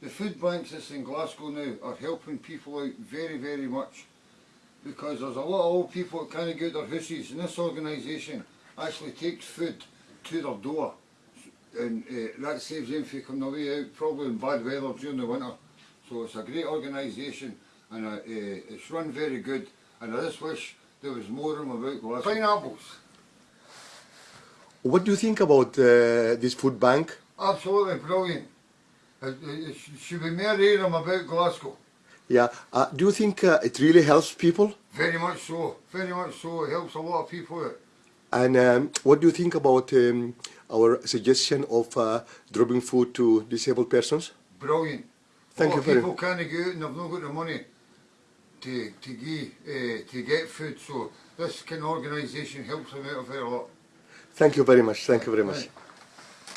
the food banks that's in Glasgow now are helping people out very, very much. Because there's a lot of old people that can't get their houses and this organisation actually takes food to their door. And uh, that saves them from coming away out probably in bad weather during the winter. So it's a great organisation and uh, uh, it's run very good. And I just wish there was more of them about Glasgow. Pineapples. What do you think about uh, this food bank? Absolutely brilliant. Hear them about Glasgow. Yeah. Uh, do you think uh, it really helps people? Very much so. Very much so. It helps a lot of people. And um, what do you think about um, our suggestion of uh, dropping food to disabled persons? Brilliant. Thank you very people can't go out and they've not got the money to to give, uh, to get food. So this kind of organisation helps them out a lot. Thank you very much. Thank you very much.